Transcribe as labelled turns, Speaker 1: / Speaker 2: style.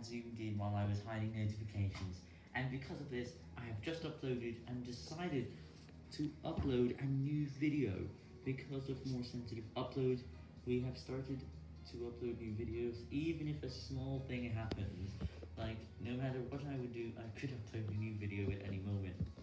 Speaker 1: had zoomed in while I was hiding notifications, and because of this, I have just uploaded and decided to upload a new video. Because of more sensitive uploads, we have started to upload new videos, even if a small thing happens. Like, no matter what I would do, I could upload a new video.